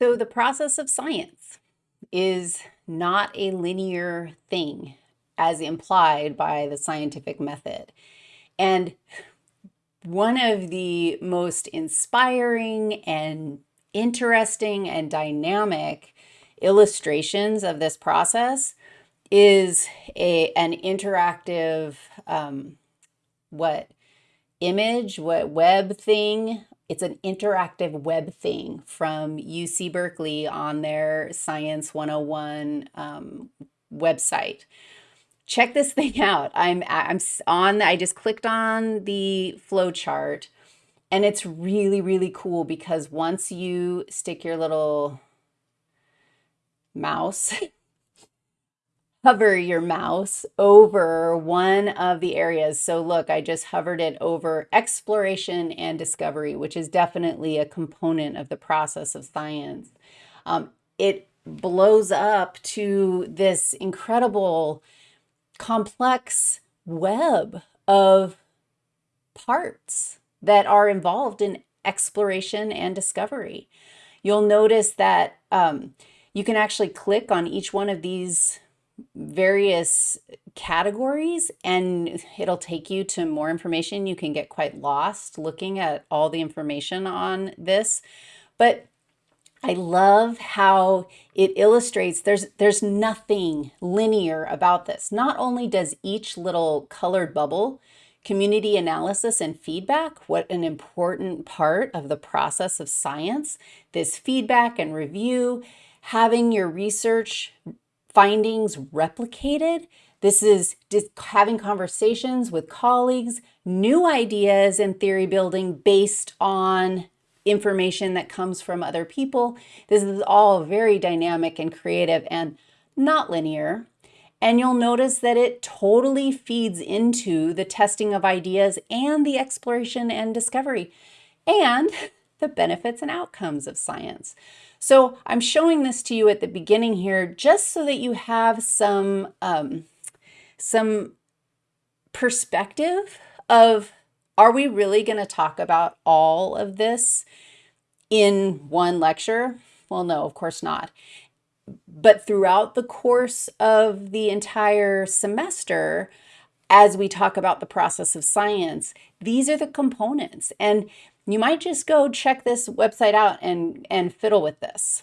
So the process of science is not a linear thing as implied by the scientific method. And one of the most inspiring and interesting and dynamic illustrations of this process is a an interactive um, what image, what web thing it's an interactive web thing from UC Berkeley on their Science 101 um, website. Check this thing out. I'm, I'm on, I just clicked on the flow chart and it's really, really cool because once you stick your little mouse hover your mouse over one of the areas. So look, I just hovered it over exploration and discovery, which is definitely a component of the process of science. Um, it blows up to this incredible, complex web of parts that are involved in exploration and discovery. You'll notice that um, you can actually click on each one of these various categories and it'll take you to more information. You can get quite lost looking at all the information on this, but I love how it illustrates there's there's nothing linear about this. Not only does each little colored bubble community analysis and feedback, what an important part of the process of science, this feedback and review, having your research findings replicated. This is just having conversations with colleagues, new ideas and theory building based on information that comes from other people. This is all very dynamic and creative and not linear. And you'll notice that it totally feeds into the testing of ideas and the exploration and discovery and the benefits and outcomes of science. So I'm showing this to you at the beginning here just so that you have some, um, some perspective of are we really going to talk about all of this in one lecture? Well, no, of course not. But throughout the course of the entire semester, as we talk about the process of science, these are the components. And you might just go check this website out and, and fiddle with this.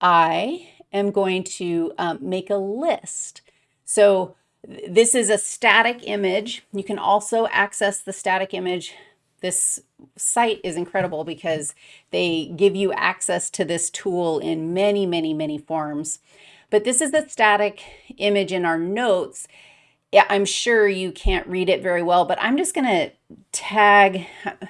I am going to um, make a list. So this is a static image. You can also access the static image. This site is incredible because they give you access to this tool in many, many, many forms. But this is the static image in our notes I'm sure you can't read it very well, but I'm just going to tag,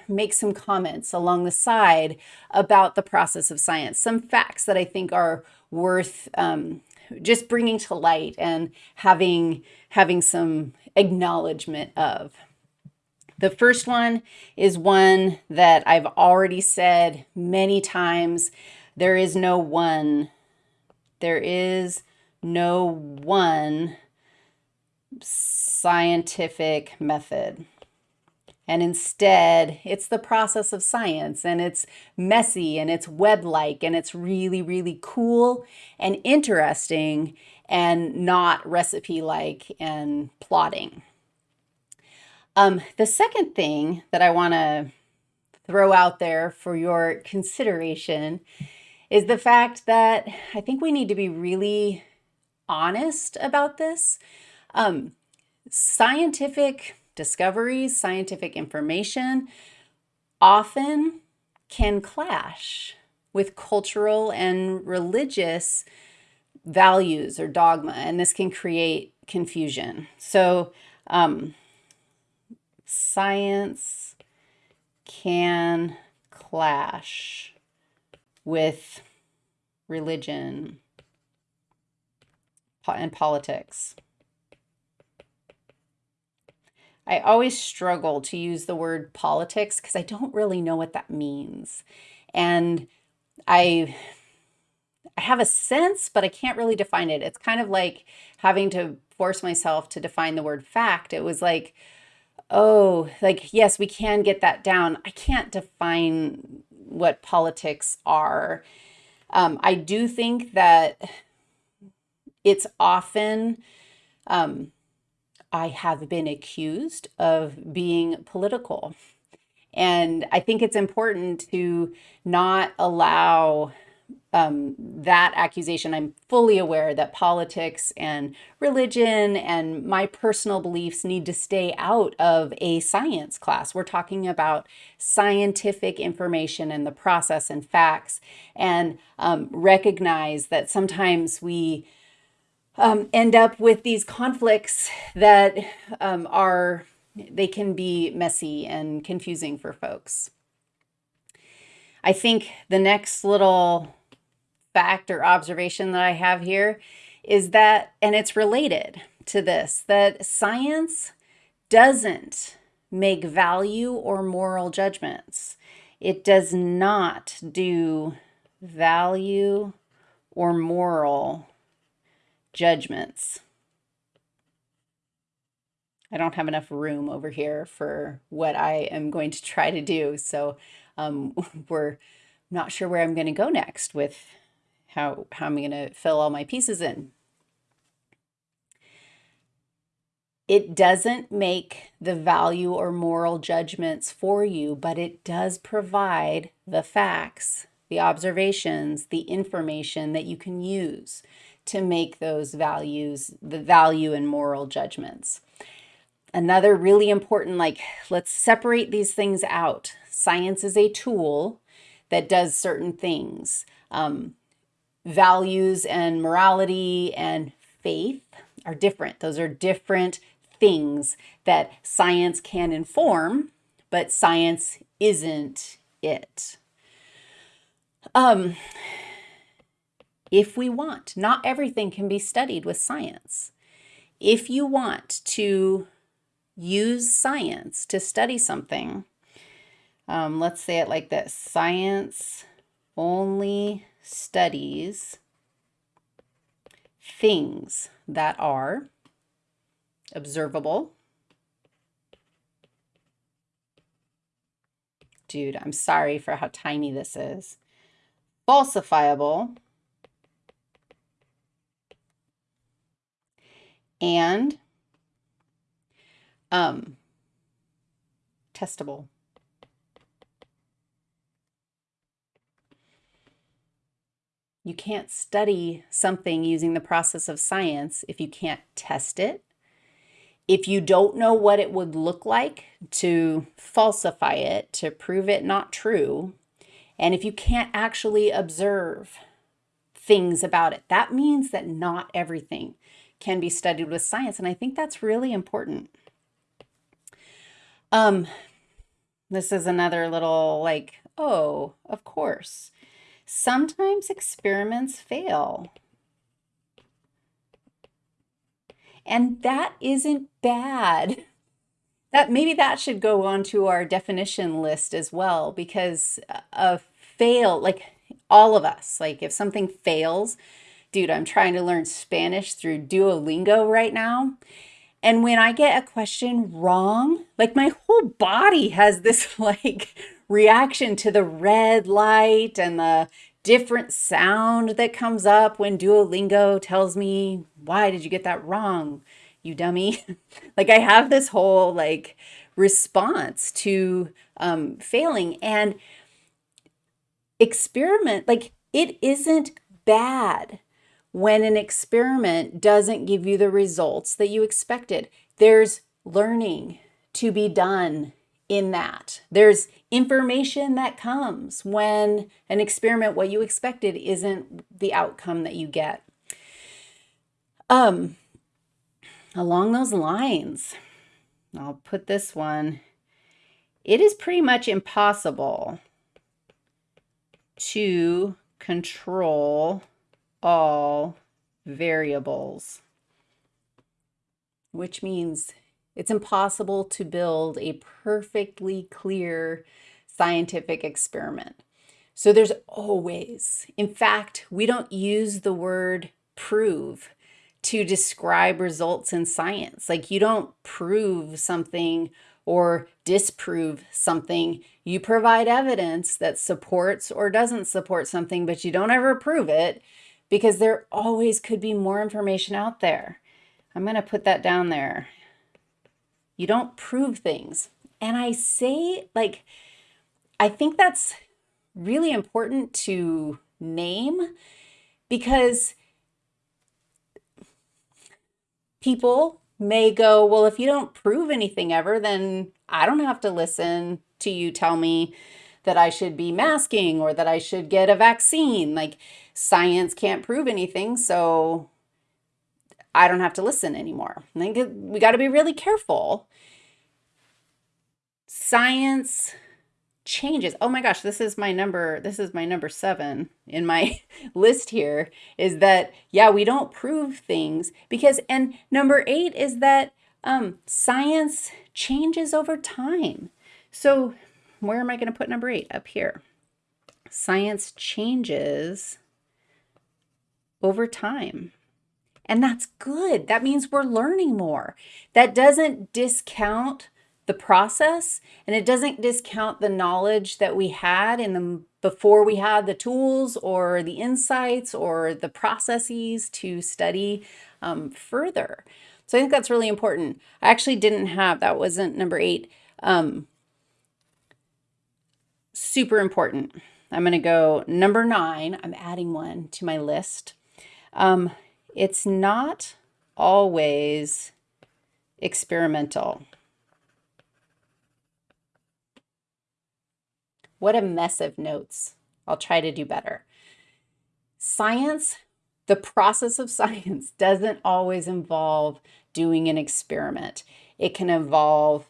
make some comments along the side about the process of science, some facts that I think are worth um, just bringing to light and having, having some acknowledgement of. The first one is one that I've already said many times. There is no one. There is no one scientific method. And instead, it's the process of science and it's messy and it's web-like and it's really, really cool and interesting and not recipe-like and plotting. Um, the second thing that I want to throw out there for your consideration is the fact that I think we need to be really honest about this. Um, scientific discoveries, scientific information often can clash with cultural and religious values or dogma, and this can create confusion. So um, science can clash with religion and politics. I always struggle to use the word politics because I don't really know what that means. And I I have a sense, but I can't really define it. It's kind of like having to force myself to define the word fact. It was like, oh, like, yes, we can get that down. I can't define what politics are. Um, I do think that it's often, um, I have been accused of being political. And I think it's important to not allow um, that accusation. I'm fully aware that politics and religion and my personal beliefs need to stay out of a science class. We're talking about scientific information and the process and facts, and um, recognize that sometimes we um, end up with these conflicts that um, are they can be messy and confusing for folks. I think the next little fact or observation that I have here is that, and it's related to this, that science doesn't make value or moral judgments. It does not do value or moral judgments. I don't have enough room over here for what I am going to try to do. So um, we're not sure where I'm going to go next with how, how I'm going to fill all my pieces in. It doesn't make the value or moral judgments for you, but it does provide the facts, the observations, the information that you can use to make those values, the value and moral judgments. Another really important, like, let's separate these things out. Science is a tool that does certain things. Um, values and morality and faith are different. Those are different things that science can inform, but science isn't it. Um, if we want, not everything can be studied with science. If you want to use science to study something, um, let's say it like this, science only studies things that are observable. Dude, I'm sorry for how tiny this is. Falsifiable. And um, testable. You can't study something using the process of science if you can't test it. If you don't know what it would look like to falsify it, to prove it not true, and if you can't actually observe things about it, that means that not everything can be studied with science. And I think that's really important. Um, this is another little like, oh, of course. Sometimes experiments fail. And that isn't bad. That maybe that should go onto our definition list as well because a fail, like all of us, like if something fails, dude, I'm trying to learn Spanish through Duolingo right now. And when I get a question wrong, like my whole body has this like reaction to the red light and the different sound that comes up when Duolingo tells me, why did you get that wrong, you dummy? like I have this whole like response to um, failing and experiment, like it isn't bad when an experiment doesn't give you the results that you expected. There's learning to be done in that. There's information that comes when an experiment, what you expected, isn't the outcome that you get. Um, along those lines, I'll put this one, it is pretty much impossible to control all variables, which means it's impossible to build a perfectly clear scientific experiment. So there's always, in fact, we don't use the word prove to describe results in science. Like you don't prove something or disprove something You provide evidence that supports or doesn't support something, but you don't ever prove it because there always could be more information out there. I'm going to put that down there. You don't prove things. And I say, like, I think that's really important to name because people may go, well, if you don't prove anything ever, then I don't have to listen to you tell me that I should be masking or that I should get a vaccine. Like science can't prove anything, so I don't have to listen anymore. I think we got to be really careful. Science changes. Oh my gosh, this is my number, this is my number seven in my list here, is that, yeah, we don't prove things because, and number eight is that um, science changes over time. So where am I going to put number eight? Up here. Science changes over time. And that's good. That means we're learning more. That doesn't discount the process and it doesn't discount the knowledge that we had in the before we had the tools or the insights or the processes to study um, further. So I think that's really important. I actually didn't have, that wasn't number eight, um, super important. I'm going to go number nine. I'm adding one to my list. Um, it's not always experimental. What a mess of notes. I'll try to do better. Science, the process of science doesn't always involve doing an experiment. It can involve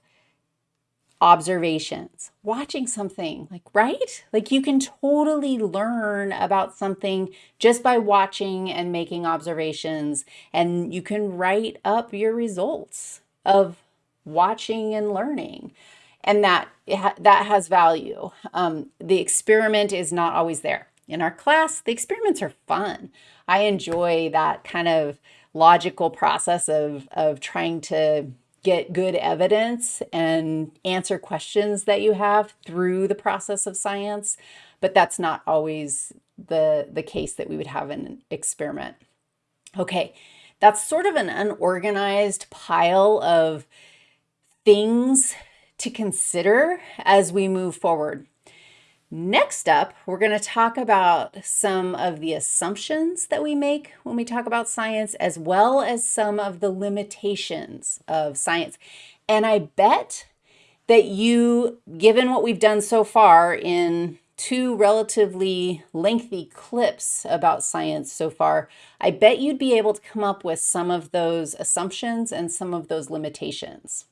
observations, watching something, like, right? Like you can totally learn about something just by watching and making observations, and you can write up your results of watching and learning and that that has value. Um, the experiment is not always there. In our class, the experiments are fun. I enjoy that kind of logical process of, of trying to get good evidence and answer questions that you have through the process of science, but that's not always the, the case that we would have an experiment. Okay, that's sort of an unorganized pile of things to consider as we move forward. Next up, we're going to talk about some of the assumptions that we make when we talk about science, as well as some of the limitations of science. And I bet that you, given what we've done so far in two relatively lengthy clips about science so far, I bet you'd be able to come up with some of those assumptions and some of those limitations.